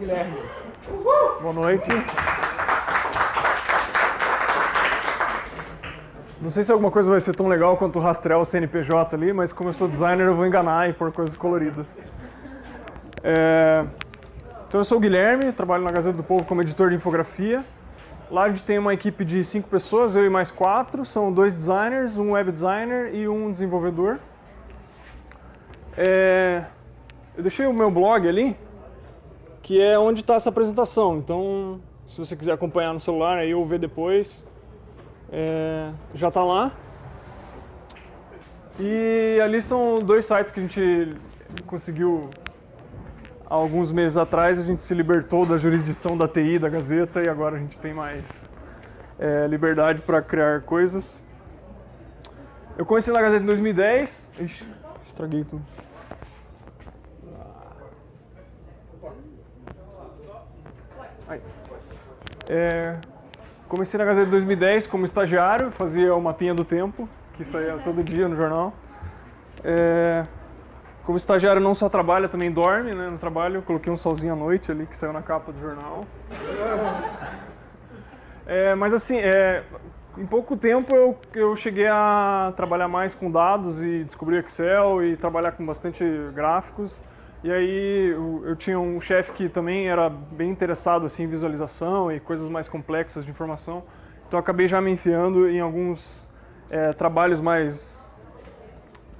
Guilherme. Boa noite. Não sei se alguma coisa vai ser tão legal quanto rastrear o CNPJ ali, mas como eu sou designer, eu vou enganar e pôr coisas coloridas. É... Então eu sou o Guilherme, trabalho na Gazeta do Povo como editor de infografia. Lá a gente tem uma equipe de cinco pessoas, eu e mais quatro. São dois designers, um web designer e um desenvolvedor. É... Eu deixei o meu blog ali, que é onde está essa apresentação. Então, se você quiser acompanhar no celular aí ou ver depois, é, já está lá. E ali são dois sites que a gente conseguiu há alguns meses atrás, a gente se libertou da jurisdição da TI, da Gazeta, e agora a gente tem mais é, liberdade para criar coisas. Eu conheci na Gazeta em 2010. Ixi, estraguei tudo. É, comecei na Gazeta em 2010 como estagiário, fazia o mapinha do tempo, que saía todo dia no jornal. É, como estagiário não só trabalha, também dorme né, no trabalho. Eu coloquei um solzinho à noite ali que saiu na capa do jornal. É, mas assim, é, em pouco tempo eu, eu cheguei a trabalhar mais com dados e descobri Excel e trabalhar com bastante gráficos. E aí eu, eu tinha um chefe que também era bem interessado assim, em visualização e coisas mais complexas de informação. Então acabei já me enfiando em alguns é, trabalhos mais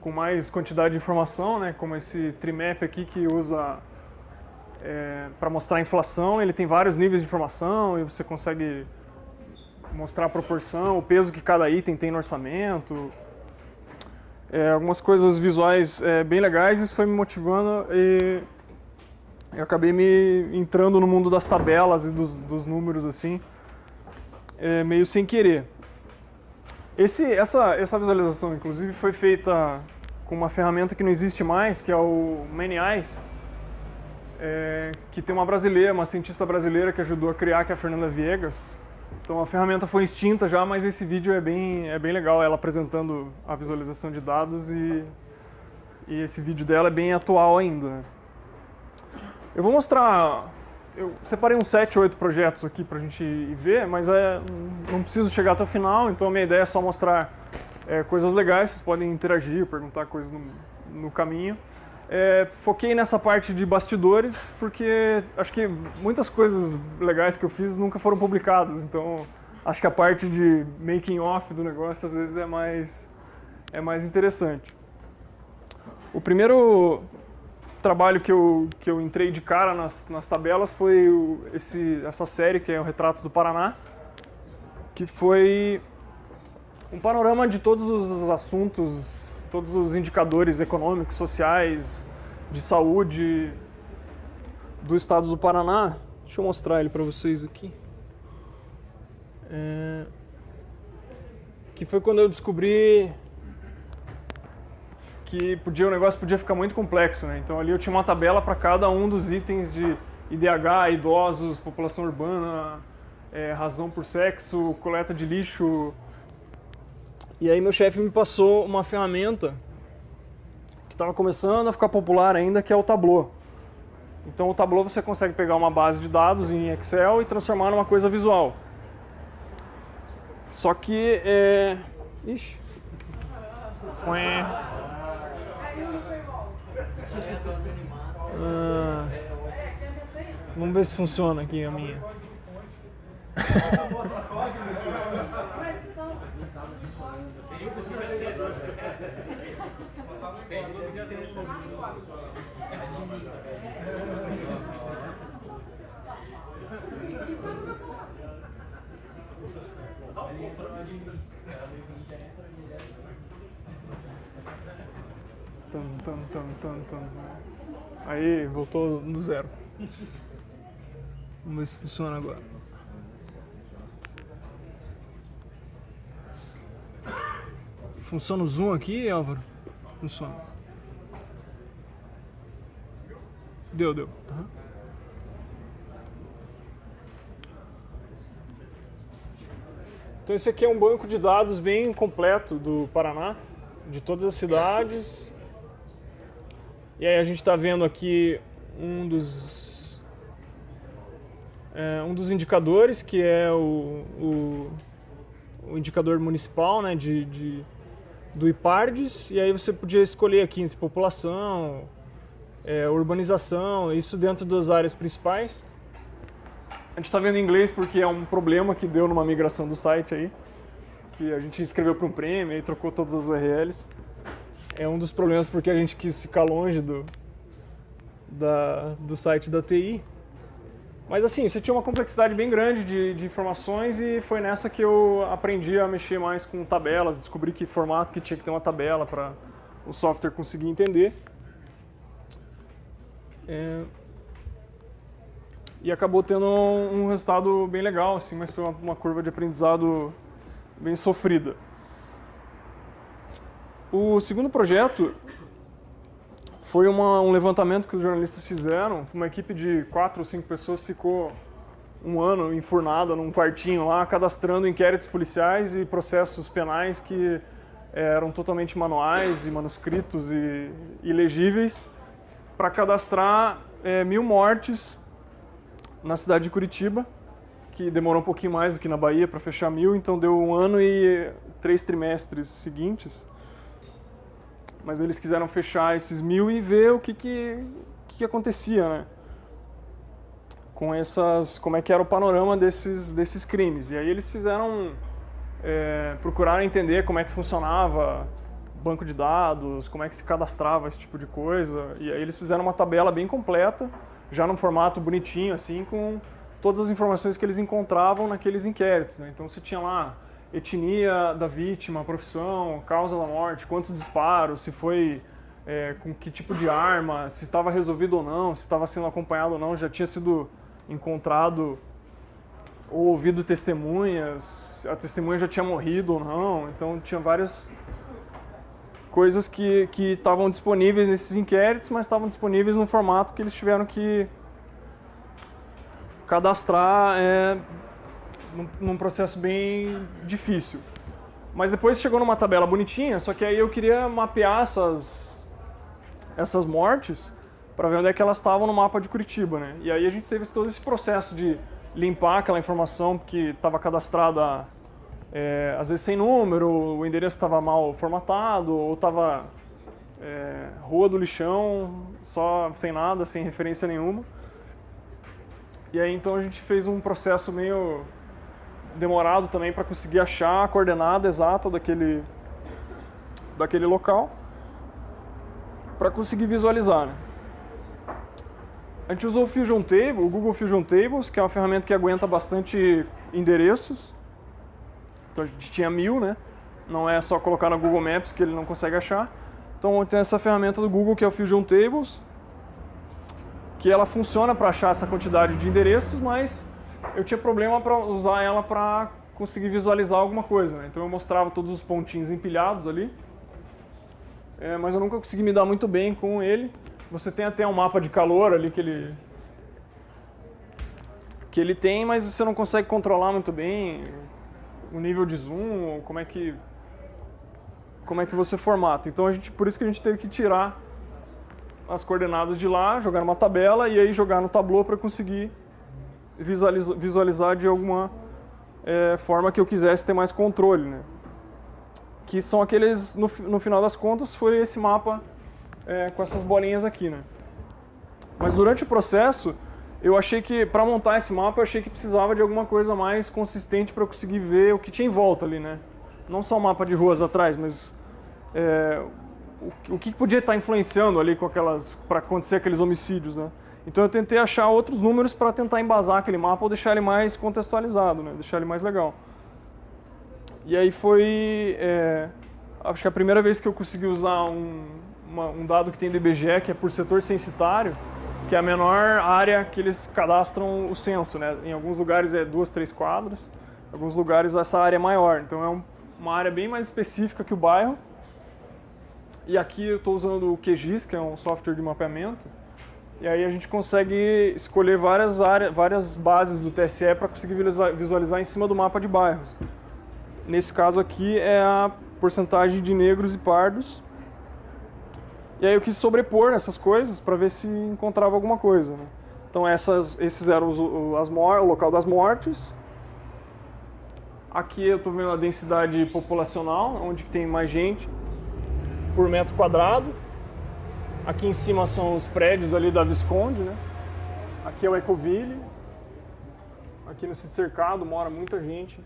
com mais quantidade de informação, né, como esse Trimap aqui que usa é, para mostrar a inflação. Ele tem vários níveis de informação e você consegue mostrar a proporção, o peso que cada item tem no orçamento, é, algumas coisas visuais é, bem legais, isso foi me motivando e eu acabei me entrando no mundo das tabelas e dos, dos números assim, é, meio sem querer. Esse, essa, essa visualização, inclusive, foi feita com uma ferramenta que não existe mais, que é o Many Eyes, é, que tem uma brasileira, uma cientista brasileira que ajudou a criar, que é a Fernanda Viegas. Então a ferramenta foi extinta já, mas esse vídeo é bem, é bem legal, ela apresentando a visualização de dados e, e esse vídeo dela é bem atual ainda. Né? Eu vou mostrar, eu separei uns 7, 8 projetos aqui para a gente ver, mas é, não preciso chegar até o final, então a minha ideia é só mostrar é, coisas legais, vocês podem interagir, perguntar coisas no, no caminho. É, foquei nessa parte de bastidores porque acho que muitas coisas legais que eu fiz nunca foram publicadas, então acho que a parte de making off do negócio às vezes é mais, é mais interessante. O primeiro trabalho que eu, que eu entrei de cara nas, nas tabelas foi o, esse, essa série que é o Retratos do Paraná, que foi um panorama de todos os assuntos todos os indicadores econômicos, sociais, de saúde do estado do Paraná. Deixa eu mostrar ele para vocês aqui. É... Que foi quando eu descobri que podia, o negócio podia ficar muito complexo. Né? Então ali eu tinha uma tabela para cada um dos itens de IDH, idosos, população urbana, é, razão por sexo, coleta de lixo, e aí meu chefe me passou uma ferramenta que estava começando a ficar popular ainda, que é o Tableau. Então o Tableau você consegue pegar uma base de dados em Excel e transformar numa coisa visual. Só que é... Ixi. Foi... Ah, vamos ver se funciona aqui a minha. Tum, tum, tum, tum. Aí, voltou no zero. Vamos ver se funciona agora. Funciona o zoom aqui, Álvaro? Funciona. Deu, deu. Uhum. Então esse aqui é um banco de dados bem completo do Paraná, de todas as cidades. E aí a gente está vendo aqui um dos é, um dos indicadores, que é o, o, o indicador municipal né, de, de, do IPARDES, e aí você podia escolher aqui entre população, é, urbanização, isso dentro das áreas principais. A gente está vendo em inglês porque é um problema que deu numa migração do site aí, que a gente escreveu para um prêmio e trocou todas as URLs. É um dos problemas porque a gente quis ficar longe do, da, do site da TI. Mas assim, você tinha uma complexidade bem grande de, de, informações e foi nessa que eu aprendi a mexer mais com tabelas, descobri que formato que tinha que ter uma tabela para o software conseguir entender. É... E acabou tendo um, resultado bem legal, assim, mas foi uma, uma curva de aprendizado bem sofrida. O segundo projeto foi uma, um levantamento que os jornalistas fizeram, uma equipe de quatro ou cinco pessoas ficou um ano enfurnada num quartinho lá, cadastrando inquéritos policiais e processos penais que eram totalmente manuais e manuscritos e ilegíveis, para cadastrar é, mil mortes na cidade de Curitiba, que demorou um pouquinho mais aqui na Bahia para fechar mil, então deu um ano e três trimestres seguintes mas eles quiseram fechar esses mil e ver o que, que, que acontecia, né? Com essas, como é que era o panorama desses, desses crimes. E aí eles fizeram, é, procuraram entender como é que funcionava banco de dados, como é que se cadastrava esse tipo de coisa. E aí eles fizeram uma tabela bem completa, já num formato bonitinho, assim, com todas as informações que eles encontravam naqueles inquéritos. Né? Então você tinha lá etnia da vítima, profissão, causa da morte, quantos disparos, se foi é, com que tipo de arma, se estava resolvido ou não, se estava sendo acompanhado ou não, já tinha sido encontrado ou ouvido testemunhas, a testemunha já tinha morrido ou não, então tinha várias coisas que estavam disponíveis nesses inquéritos, mas estavam disponíveis num formato que eles tiveram que cadastrar é, num, num processo bem difícil. Mas depois chegou numa tabela bonitinha, só que aí eu queria mapear essas, essas mortes para ver onde é que elas estavam no mapa de Curitiba, né? E aí a gente teve todo esse processo de limpar aquela informação que estava cadastrada, é, às vezes sem número, o endereço estava mal formatado, ou estava é, Rua do Lixão, só sem nada, sem referência nenhuma. E aí então a gente fez um processo meio demorado também para conseguir achar a coordenada exata daquele, daquele local para conseguir visualizar. Né? A gente usou o Fusion Table, o Google Fusion Tables, que é uma ferramenta que aguenta bastante endereços. Então a gente tinha mil, né? Não é só colocar no Google Maps que ele não consegue achar. Então tem essa ferramenta do Google que é o Fusion Tables, que ela funciona para achar essa quantidade de endereços, mas eu tinha problema para usar ela para conseguir visualizar alguma coisa. Né? Então eu mostrava todos os pontinhos empilhados ali, é, mas eu nunca consegui me dar muito bem com ele. Você tem até um mapa de calor ali que ele que ele tem, mas você não consegue controlar muito bem o nível de zoom, como é que como é que você formata. Então a gente, por isso que a gente teve que tirar as coordenadas de lá, jogar numa tabela e aí jogar no Tableau para conseguir visualizar de alguma é, forma que eu quisesse ter mais controle. Né? Que são aqueles, no, no final das contas, foi esse mapa é, com essas bolinhas aqui. Né? Mas durante o processo, eu achei que, para montar esse mapa, eu achei que precisava de alguma coisa mais consistente para eu conseguir ver o que tinha em volta ali, né? Não só o mapa de ruas atrás, mas é, o, o, que podia estar influenciando ali com aquelas, para acontecer aqueles homicídios, né? Então eu tentei achar outros números para tentar embasar aquele mapa ou deixar ele mais contextualizado, né? deixar ele mais legal. E aí foi, é, acho que a primeira vez que eu consegui usar um, uma, um dado que tem do IBGE, que é por setor censitário, que é a menor área que eles cadastram o censo. Né? Em alguns lugares é duas, três quadras, em alguns lugares essa área é maior. Então é um, uma área bem mais específica que o bairro. E aqui eu estou usando o QGIS, que é um software de mapeamento, e aí a gente consegue escolher várias, áreas, várias bases do TSE para conseguir visualizar em cima do mapa de bairros. Nesse caso aqui é a porcentagem de negros e pardos. E aí eu quis sobrepor essas coisas para ver se encontrava alguma coisa. Né? Então essas, esses eram os, as o local das mortes. Aqui eu estou vendo a densidade populacional, onde tem mais gente por metro quadrado. Aqui em cima são os prédios ali da Visconde, né? Aqui é o Ecoville. Aqui no sítio cercado mora muita gente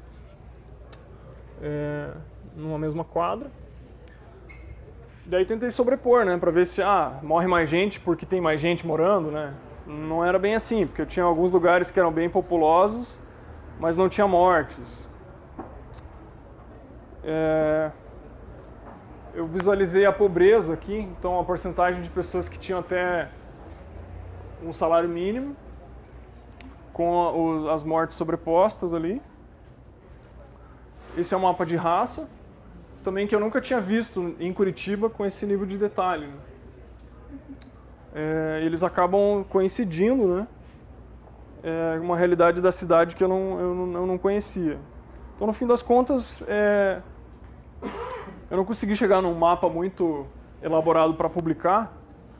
é, numa mesma quadra. Daí tentei sobrepor, né, para ver se ah, morre mais gente porque tem mais gente morando, né? Não era bem assim, porque eu tinha alguns lugares que eram bem populosos, mas não tinha mortes. É... Eu visualizei a pobreza aqui, então a porcentagem de pessoas que tinham até um salário mínimo, com as mortes sobrepostas ali. Esse é um mapa de raça, também que eu nunca tinha visto em Curitiba com esse nível de detalhe. Né? é, eles acabam coincidindo, né? É uma realidade da cidade que eu não, eu não, eu não conhecia. Então, no fim das contas, é, eu não consegui chegar num mapa muito elaborado para publicar,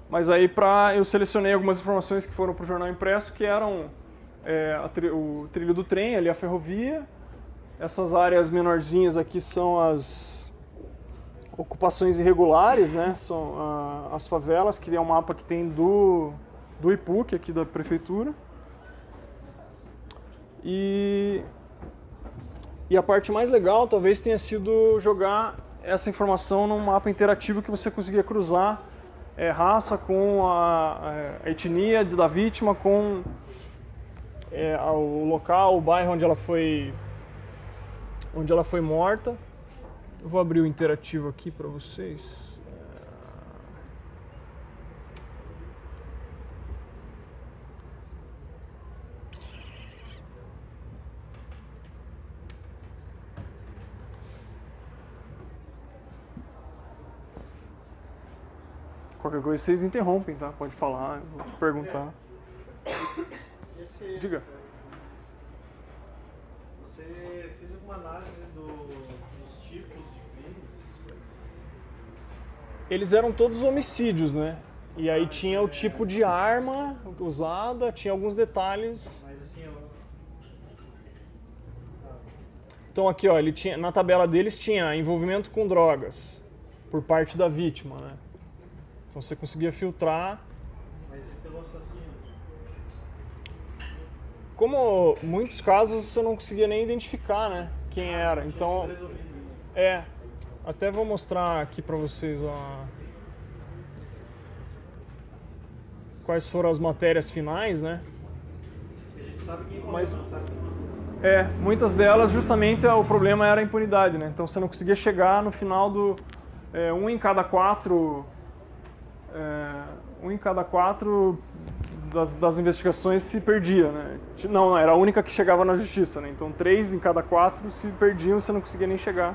mas aí pra, eu selecionei algumas informações que foram para o jornal impresso, que eram é, tri, o trilho do trem, ali a ferrovia, essas áreas menorzinhas aqui são as ocupações irregulares, né? São ah, as favelas, que é um mapa que tem do, do IPUC, aqui da prefeitura. E, e a parte mais legal talvez tenha sido jogar essa informação num mapa interativo que você conseguia cruzar é, raça com a, a, etnia da vítima, com é, o local, o bairro onde ela foi, onde ela foi morta. Eu vou abrir o interativo aqui para vocês. Qualquer coisa vocês interrompem, tá? Pode falar, perguntar. Esse, Diga. Você fez alguma análise do eles eram todos homicídios, né? E aí tinha o tipo de arma usada, tinha alguns detalhes. Assim, então aqui, ó, ele tinha, na tabela deles tinha envolvimento com drogas por parte da vítima, né? Então você conseguia filtrar. Mas e pelo assassino? Como muitos casos você não conseguia nem identificar, né? Quem era. Então, é, até vou mostrar aqui para vocês ó, quais foram as matérias finais, né? Mas é, muitas delas justamente o problema era a impunidade, né? Então você não conseguia chegar no final do é, um em cada quatro é, um em cada quatro das, das, investigações se perdia, né? Não, era a única que chegava na justiça, né? Então três em cada quatro se perdiam, você não conseguia nem chegar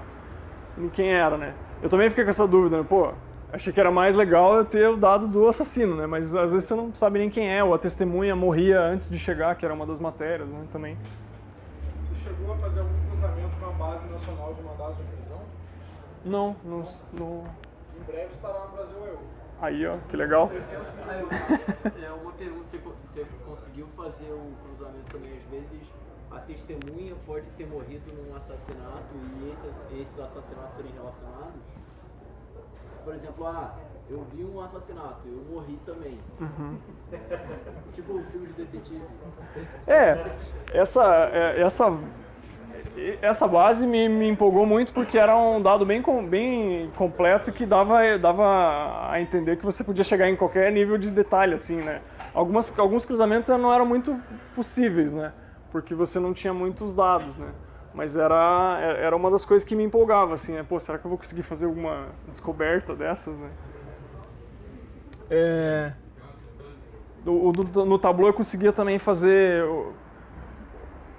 em quem era, né? Eu também fiquei com essa dúvida, né? Pô, achei que era mais legal eu ter o dado do assassino, né? Mas às vezes você não sabe nem quem é, ou a testemunha morria antes de chegar, que era uma das matérias, né? Também. Você chegou a fazer algum cruzamento com a base nacional de mandados de prisão? Não, não, não. Em breve estará no Brasil eu. Aí, ó, que legal. É uma pergunta, você conseguiu fazer o cruzamento também às vezes a testemunha pode ter morrido num assassinato e esses, esses assassinatos serem relacionados? Por exemplo, ah, eu vi um assassinato, eu morri também. Uhum. tipo o filme de detetive. É, essa, é, essa, essa base me, me empolgou muito porque era um dado bem, bem completo que dava, dava a entender que você podia chegar em qualquer nível de detalhe, assim, né? Algumas, alguns cruzamentos não eram muito possíveis, né? porque você não tinha muitos dados, né? Mas era, era uma das coisas que me empolgava, assim, né? Pô, será que eu vou conseguir fazer alguma descoberta dessas, né? É... No, no, no eu conseguia também fazer,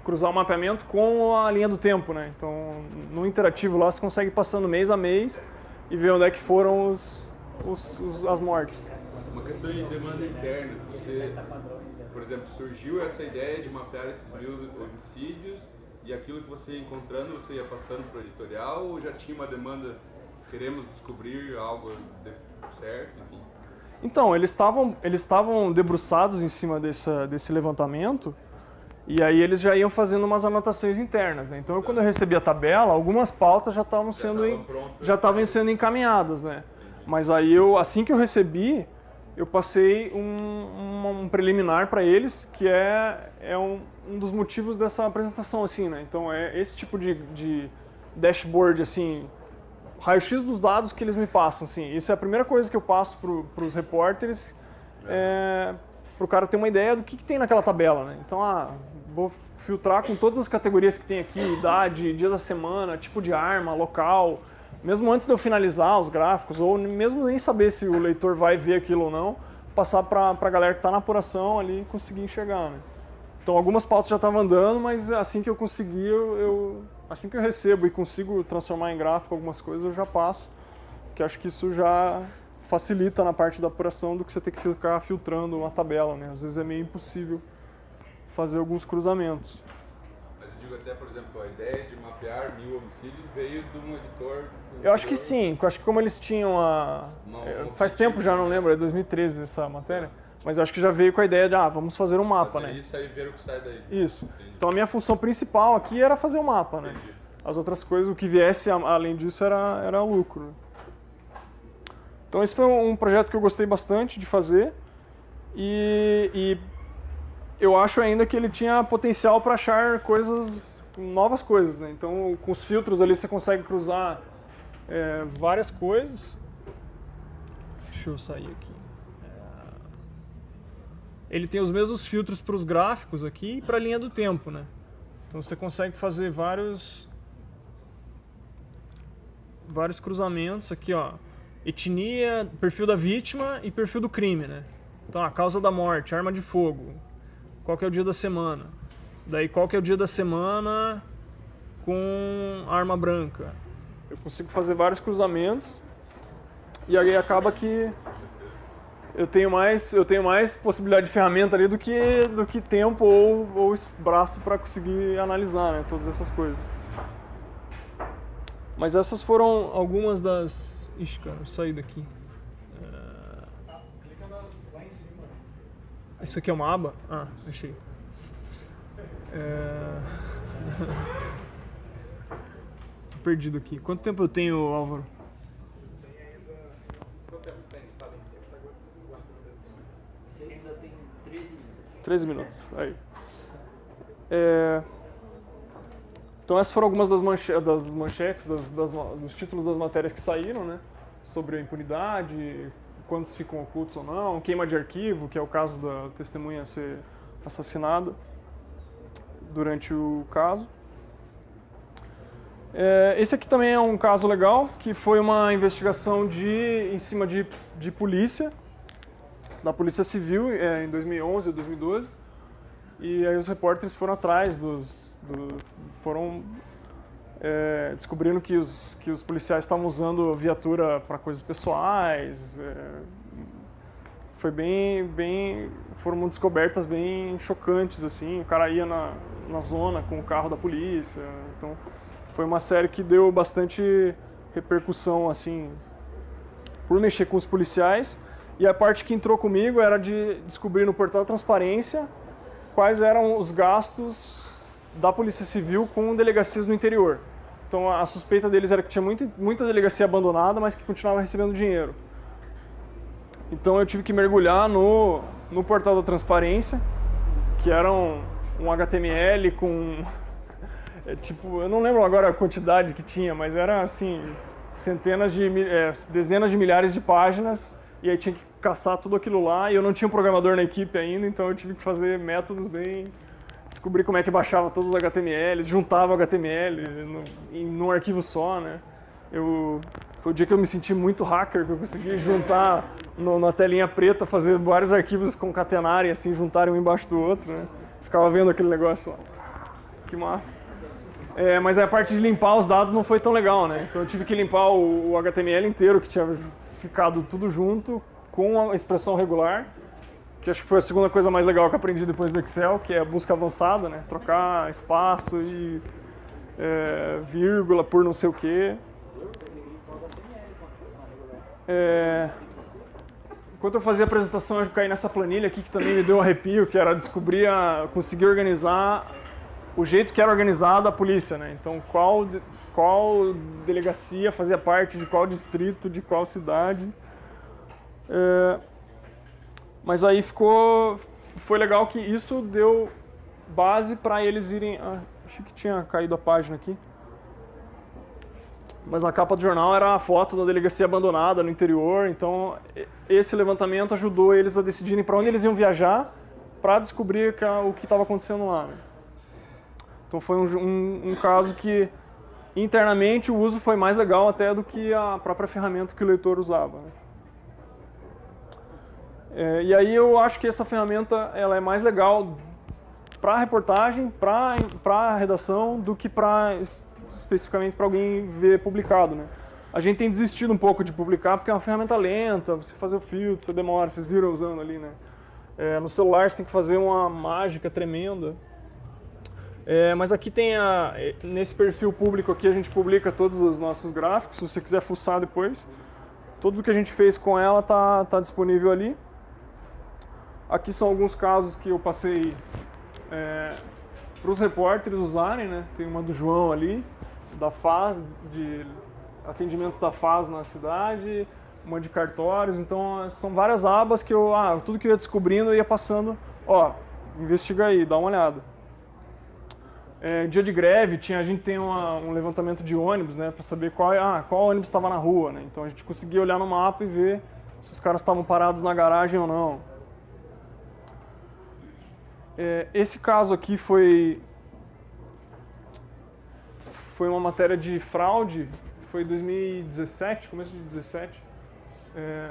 cruzar o mapeamento com a linha do tempo, né? Então, no interativo lá você consegue passando mês a mês e ver onde é que foram os, os, os as mortes. Uma questão de demanda interna, você por exemplo, surgiu essa ideia de mapear esses mil homicídios e aquilo que você ia encontrando, você ia passando para o editorial ou já tinha uma demanda, queremos descobrir algo certo, enfim? Então, eles estavam eles estavam debruçados em cima dessa, desse levantamento e aí eles já iam fazendo umas anotações internas. Né? Então, eu, quando eu recebi a tabela, algumas pautas já estavam sendo prontas. já estavam sendo encaminhadas, né? Mas aí eu assim que eu recebi, eu passei um, um- um preliminar para eles, que é, é um, um dos motivos dessa apresentação, assim, né? Então é esse tipo de, de dashboard, assim, raio-x dos dados que eles me passam, assim. Isso é a primeira coisa que eu passo para os repórteres, é, para o cara ter uma ideia do que, que tem naquela tabela, né? Então, ah, vou filtrar com todas as categorias que tem aqui, idade, dia da semana, tipo de arma, local, mesmo antes de eu finalizar os gráficos, ou mesmo nem saber se o leitor vai ver aquilo ou não, passar para a galera que está na apuração ali conseguir enxergar, né? Então algumas pautas já estavam andando, mas assim que eu conseguir, eu, eu- assim que eu recebo e consigo transformar em gráfico algumas coisas, eu já passo, que acho que isso já facilita na parte da apuração do que você ter que ficar filtrando uma tabela, né? Às vezes é meio impossível fazer alguns cruzamentos. Mas eu digo até, por exemplo, a ideia de mapear mil homicídios veio de um editor. Eu acho que sim, eu acho que como eles tinham a. Não faz tempo já, não né? lembro, é 2013 essa matéria. Mas eu acho que já veio com a ideia de, ah, vamos fazer um mapa, Fazer né? Isso aí ver o que sai daí. Isso. Entendi. Então a minha função principal aqui era fazer o mapa, né? Entendi. As outras coisas, o que viesse além disso era, era lucro. né? Então esse foi um projeto que eu gostei bastante de fazer e, e eu acho ainda que ele tinha potencial para achar coisas, novas coisas, né? Então com os filtros ali você consegue cruzar é, várias coisas. Deixa eu sair aqui. É, Ele tem os mesmos filtros para os gráficos aqui e para a linha do tempo, né? Então você consegue fazer vários vários cruzamentos aqui, ó. Etnia, perfil da vítima e perfil do crime, né? Então, a causa da morte, arma de fogo. Qual que é o dia da semana? Daí, qual que é o dia da semana com arma branca? Eu consigo fazer vários cruzamentos e aí acaba que eu tenho mais, eu tenho mais possibilidade de ferramenta ali do que, do que tempo ou, ou braço para conseguir analisar né, todas essas coisas. Mas essas foram algumas das. Ixi, cara, eu saí daqui. Clica na- lá em cima. Isso aqui é uma aba? Ah, achei. É... Tô perdido aqui. Quanto tempo eu tenho, Álvaro? Tem ainda. Que. Você ainda tem 13 minutos. 13 minutos. Aí. É, Então essas foram algumas das, manche- das manchetes, das- das dos títulos das matérias que saíram, né? Sobre a impunidade, quantos ficam ocultos ou não, queima de arquivo, que é o caso da testemunha ser assassinada durante o caso. É, esse aqui também é um caso legal, que foi uma investigação de, em cima de, de polícia, da Polícia Civil, é, em 2011 ou 2012. E aí os repórteres foram atrás dos... do- foram é, descobrindo que os, que os policiais estavam usando viatura para coisas pessoais. é, foi bem, bem... Foram descobertas bem chocantes, assim. O cara ia na, na zona com o carro da polícia. Então, foi uma série que deu bastante repercussão, assim, por mexer com os policiais. E a parte que entrou comigo era de descobrir no portal Transparência quais eram os gastos da Polícia Civil com delegacias no interior. Então a suspeita deles era que tinha muita, muita delegacia abandonada, mas que continuava recebendo dinheiro. Então eu tive que mergulhar no, no portal da Transparência, que era um, um HTML com é, tipo, eu não lembro agora a quantidade que tinha, mas era assim, centenas de, é, dezenas de milhares de páginas, e aí tinha que caçar tudo aquilo lá, e eu não tinha um programador na equipe ainda, então eu tive que fazer métodos bem... Descobrir como é que baixava todos os HTMLs, juntava HTML no, em num arquivo só, né? Eu, foi o dia que eu me senti muito hacker, que eu consegui juntar no- na telinha preta, fazer vários arquivos concatenarem, assim, juntarem um embaixo do outro, né? Ficava vendo aquele negócio lá. Que massa. É, mas a parte de limpar os dados não foi tão legal, né? Então eu tive que limpar o, o HTML inteiro, que tinha ficado tudo junto, com a expressão regular, que acho que foi a segunda coisa mais legal que aprendi depois do Excel, que é a busca avançada, né? Trocar espaço e é, vírgula por não sei o quê. É, enquanto eu fazia a apresentação, eu caí nessa planilha aqui que também me deu um arrepio, que era descobrir, a, conseguir organizar o jeito que era organizada a polícia, né? Então, qual, qual delegacia fazia parte de qual distrito, de qual cidade. É, mas aí ficou, foi legal que isso deu base para eles irem. Ah, achei que tinha caído a página aqui. Mas a capa do jornal era a foto da delegacia abandonada no interior, então esse levantamento ajudou eles a decidirem para onde eles iam viajar para descobrir o que estava acontecendo lá. né? Então foi um, um- um caso que internamente o uso foi mais legal até do que a própria ferramenta que o leitor usava. né? É, e aí eu acho que essa ferramenta ela é mais legal para reportagem, para redação, do que para especificamente para alguém ver publicado, né? A gente tem desistido um pouco de publicar porque é uma ferramenta lenta, você fazer o filtro, você demora, vocês viram usando ali, né? É, no celular você tem que fazer uma mágica tremenda. É, mas aqui tem a, é, nesse perfil público aqui a gente publica todos os nossos gráficos, se você quiser fuçar depois. Tudo que a gente fez com ela tá, tá disponível ali. Aqui são alguns casos que eu passei para os repórteres usarem, né? Tem uma do João ali, da FAS, de atendimentos da FAS na cidade, uma de cartórios. Então são várias abas que eu, ah, tudo que eu ia descobrindo eu ia passando, ó, investiga aí, dá uma olhada. É, dia de greve, tinha, a gente tem uma- um levantamento de ônibus, né, para saber qual, ah, qual ônibus estava na rua, né? Então a gente conseguia olhar no mapa e ver se os caras estavam parados na garagem ou não. É, esse caso aqui foi foi uma matéria de fraude, foi 2017, começo de 2017, é,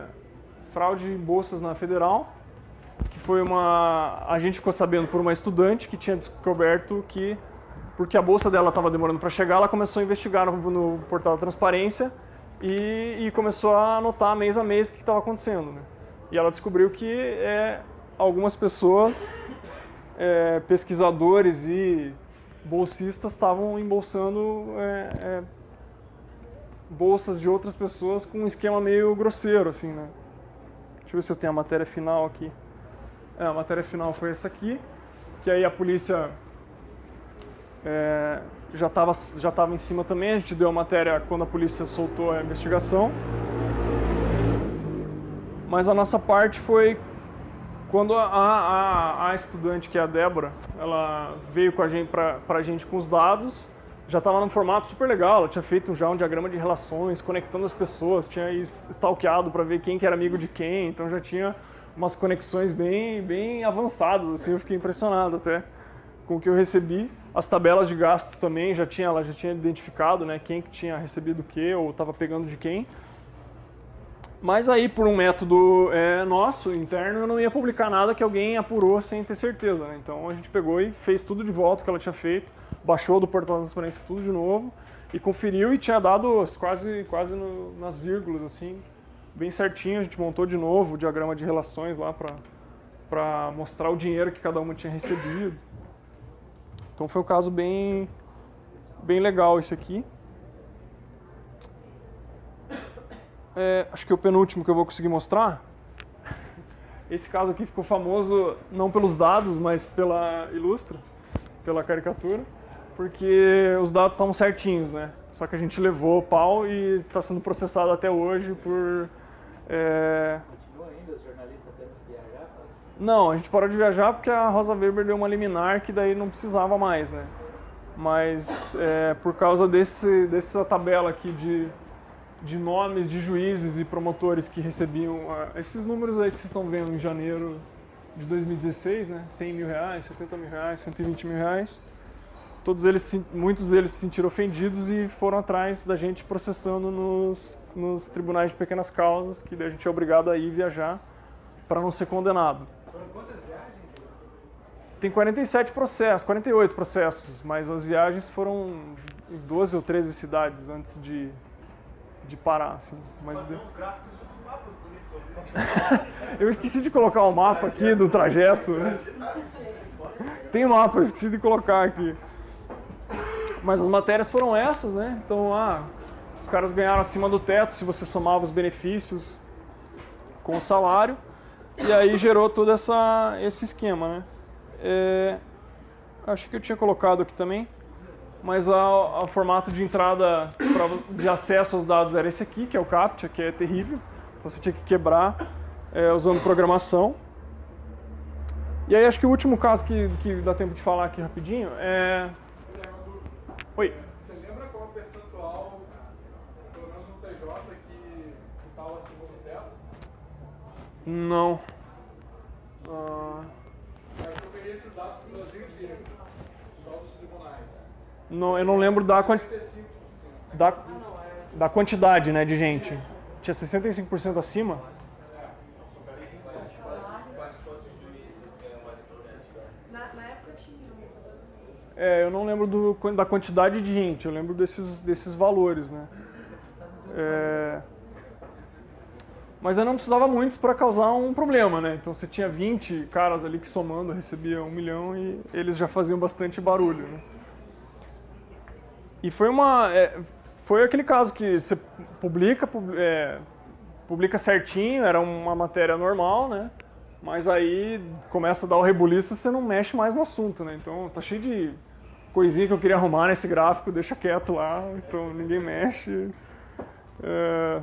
fraude em bolsas na Federal, que foi uma a gente ficou sabendo por uma estudante que tinha descoberto que porque a bolsa dela estava demorando para chegar, ela começou a investigar no, no portal da transparência e, e começou a anotar mês a mês o que estava acontecendo. Né? E ela descobriu que é, algumas pessoas é, pesquisadores e bolsistas estavam embolsando é, é, bolsas de outras pessoas com um esquema meio grosseiro, assim, né? Deixa eu ver se eu tenho a matéria final aqui. É, a matéria final foi essa aqui, que aí a polícia é, já estava já tava em cima também, a gente deu a matéria quando a polícia soltou a investigação. Mas a nossa parte foi quando a, a, a estudante, que é a Débora, ela veio com a gente, pra, pra gente com os dados, já estava num formato super legal, ela tinha feito já um diagrama de relações, conectando as pessoas, tinha stalkeado para ver quem que era amigo de quem, então já tinha umas conexões bem, bem avançadas, assim, eu fiquei impressionado até com o que eu recebi. As tabelas de gastos também, já tinha, ela já tinha identificado né, quem que tinha recebido o que ou estava pegando de quem. Mas aí, por um método é, nosso, interno, eu não ia publicar nada que alguém apurou sem ter certeza. Né? Então a gente pegou e fez tudo de volta que ela tinha feito, baixou do portal da transparência tudo de novo e conferiu e tinha dado quase, quase no- nas vírgulas, assim, bem certinho. A gente montou de novo o diagrama de relações lá para mostrar o dinheiro que cada uma tinha recebido. Então foi um caso bem, bem legal esse aqui. É, acho que é o penúltimo que eu vou conseguir mostrar. Esse caso aqui ficou famoso não pelos dados, mas pela ilustra, pela caricatura, porque os dados estavam certinhos, né? Só que a gente levou o pau e está sendo processado até hoje por... é, Continua ainda os jornalistas tendo que viajar? não, a gente parou de viajar porque a Rosa Weber deu uma liminar que daí não precisava mais, né? Mas é, por causa desse, dessa tabela aqui de, de nomes de juízes e promotores que recebiam ah, esses números aí que vocês estão vendo em janeiro de 2016, né? 100 mil reais, 70 mil reais, 120 mil reais. Todos eles, muitos deles se sentiram ofendidos e foram atrás da gente processando nos, nos tribunais de pequenas causas, que a gente é obrigado a ir viajar para não ser condenado. Tem 47 processos, 48 processos, mas as viagens foram em 12 ou 13 cidades antes de, de parar, assim. Mas deu-. Eu esqueci de colocar o mapa aqui do trajeto. Tem mapa, eu esqueci de colocar aqui. Mas as matérias foram essas, né? Então, ah, os caras ganharam acima do teto se você somava os benefícios com o salário, e aí gerou todo essa, esse esquema, né? É, acho que eu tinha colocado aqui também, mas o formato de entrada pra, de acesso aos dados era esse aqui, que é o CAPTCHA, que é terrível, você tinha que quebrar é, usando programação. E aí acho que o último caso que, que dá tempo de falar aqui rapidinho é... Oi. Você lembra qual é o percentual, pelo menos no TJ, que estava acima do teto? Não. Ah, eu peguei esses dados para o Brasil inteiro. Não, eu não lembro da, quan- 65%. da, da quantidade né, de gente. Tinha 65% acima? É, eu não lembro do, da quantidade de gente, eu lembro desses, desses valores, né? É, mas eu não precisava muitos para causar um problema, né? Então você tinha 20 caras ali que somando recebiam um milhão e eles já faziam bastante barulho, né? E foi uma... é, foi aquele caso que você publica, pub- é, publica certinho, era uma matéria normal, né? Mas aí começa a dar o rebuliço e você não mexe mais no assunto, né? Então tá cheio de coisinha que eu queria arrumar nesse gráfico, deixa quieto lá, então ninguém mexe. É,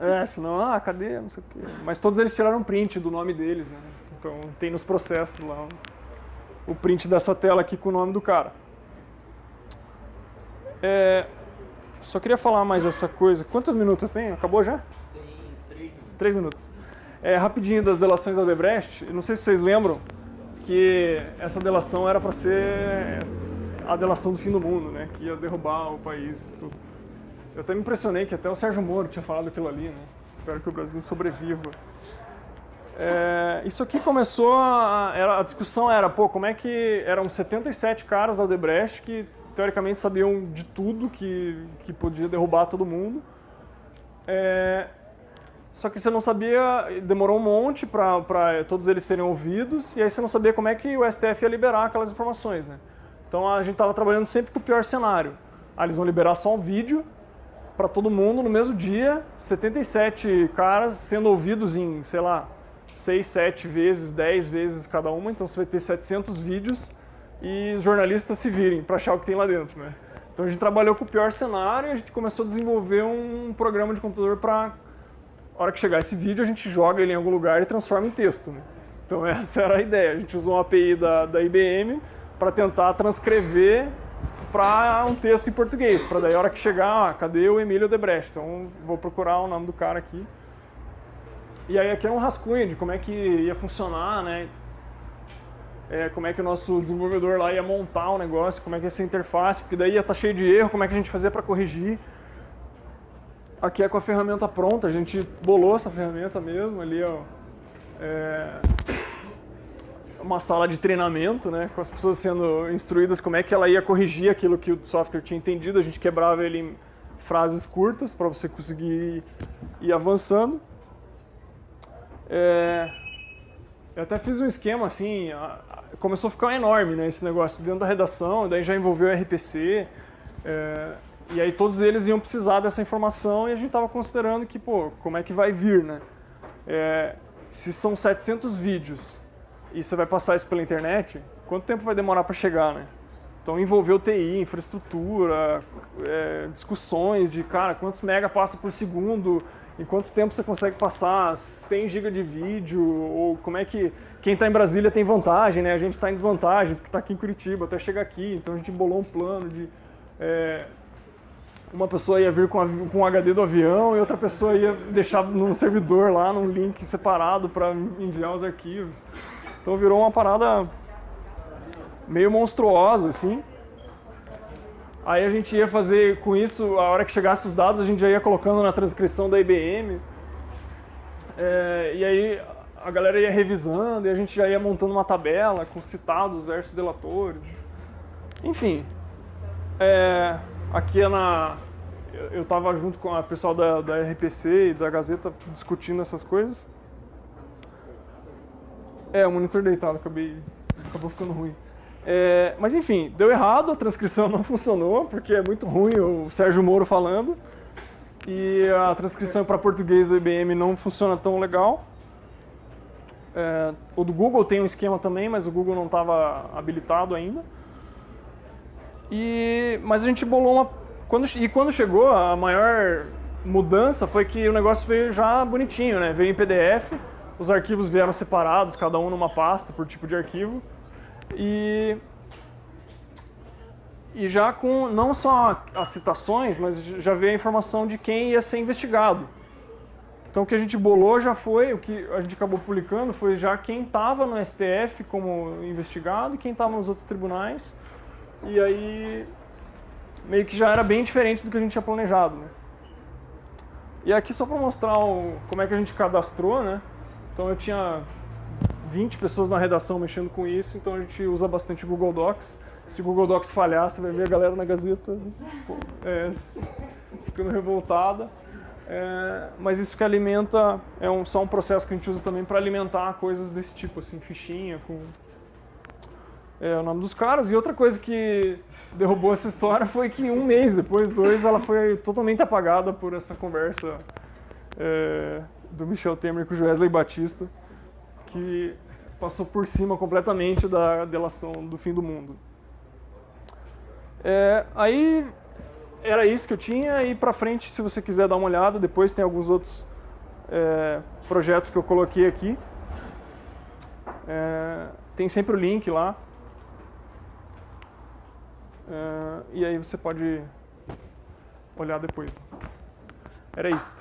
é senão, ah, cadê? Não sei o quê. Mas todos eles tiraram print do nome deles, né? Então tem nos processos lá o- o print dessa tela aqui com o nome do cara. É, só queria falar mais essa coisa. Quantos minutos eu tenho? Acabou já? Tem três minutos. Três minutos. É, rapidinho das delações da Odebrecht, eu não sei se vocês lembram que essa delação era para ser a delação do fim do mundo, né? Que ia derrubar o país. Tudo. Eu até me impressionei que até o Sérgio Moro tinha falado aquilo ali, né? Espero que o Brasil sobreviva. É, isso aqui começou, a, era, a discussão era, pô, como é que eram 77 caras da Odebrecht que teoricamente sabiam de tudo que, que podia derrubar todo mundo. É, só que você não sabia, demorou um monte para todos eles serem ouvidos, e aí você não sabia como é que o STF ia liberar aquelas informações, né? Então a gente estava trabalhando sempre com o pior cenário. Ah, eles vão liberar só um vídeo para todo mundo no mesmo dia, 77 caras sendo ouvidos em, sei lá, 6, 7 vezes, 10 vezes cada uma, então você vai ter 700 vídeos e os jornalistas se virem para achar o que tem lá dentro, né? Então a gente trabalhou com o pior cenário e a gente começou a desenvolver um programa de computador para a hora que chegar esse vídeo, a gente joga ele em algum lugar e transforma em texto. Né? Então essa era a ideia. A gente usou uma API da, da IBM para tentar transcrever para um texto em português, para daí a hora que chegar, ah, cadê o Emílio Debrecht? Então vou procurar o nome do cara aqui. E aí aqui é um rascunho de como é que ia funcionar, né? É, como é que o nosso desenvolvedor lá ia montar o negócio, como é que ia ser a interface, porque daí ia estar cheio de erro, como é que a gente fazia para corrigir. Aqui é com a ferramenta pronta, a gente bolou essa ferramenta mesmo ali, ó. É uma sala de treinamento, né, com as pessoas sendo instruídas como é que ela ia corrigir aquilo que o software tinha entendido. A gente quebrava ele em frases curtas para você conseguir ir avançando. É, eu até fiz um esquema assim, começou a ficar enorme, né, esse negócio dentro da redação, daí já envolveu o RPC. é, e aí todos eles iam precisar dessa informação e a gente estava considerando que, pô, como é que vai vir, né? É, se são 700 vídeos e você vai passar isso pela internet, quanto tempo vai demorar para chegar, né? Então envolveu TI, infraestrutura, é, discussões de, cara, quantos mega passa por segundo, em quanto tempo você consegue passar 100 GB de vídeo, ou como é que quem está em Brasília tem vantagem, né? A gente está em desvantagem porque está aqui em Curitiba até chegar aqui, então a gente bolou um plano de é, uma pessoa ia vir com, o HD do avião e outra pessoa ia deixar num servidor lá, num link separado para enviar os arquivos. Então virou uma parada meio monstruosa, assim. Aí a gente ia fazer com isso, a hora que chegasse os dados, a gente já ia colocando na transcrição da IBM. É, e aí a galera ia revisando e a gente já ia montando uma tabela com citados versus delatores. Enfim, é, aqui é na. Eu eu tava junto com a pessoal da, da RPC e da Gazeta discutindo essas coisas. É, o monitor deitado, acabei. acabou ficando ruim. É, mas enfim, deu errado, a transcrição não funcionou, porque é muito ruim o Sérgio Moro falando. e a transcrição para português do IBM não funciona tão legal. É, o do Google tem um esquema também, mas o Google não estava habilitado ainda. E, mas a gente bolou uma... Quando, e quando chegou, a maior mudança foi que o negócio veio já bonitinho, né? Veio em PDF, os arquivos vieram separados, cada um numa pasta por tipo de arquivo. E, e já com não só as citações, mas já veio a informação de quem ia ser investigado. Então o que a gente bolou já foi, o que a gente acabou publicando foi já quem estava no STF como investigado e quem estava nos outros tribunais. E aí meio que já era bem diferente do que a gente tinha planejado. Né? E aqui só para mostrar o, como é que a gente cadastrou, né? Então eu tinha 20 pessoas na redação mexendo com isso, então a gente usa bastante Google Docs. Se o Google Docs falhar, você vai ver a galera na Gazeta é, ficando revoltada. É, mas isso que alimenta, é um, só um processo que a gente usa também para alimentar coisas desse tipo, assim, fichinha com é, o nome dos caras. E outra coisa que derrubou essa história foi que um mês depois, dois, ela foi totalmente apagada por essa conversa é, do Michel Temer com o Wesley Batista, que passou por cima completamente da delação do fim do mundo. É, aí era isso que eu tinha e para frente, se você quiser dar uma olhada, depois tem alguns outros é, projetos que eu coloquei aqui. É, tem sempre o link lá. É, e aí você pode olhar depois. Era isso.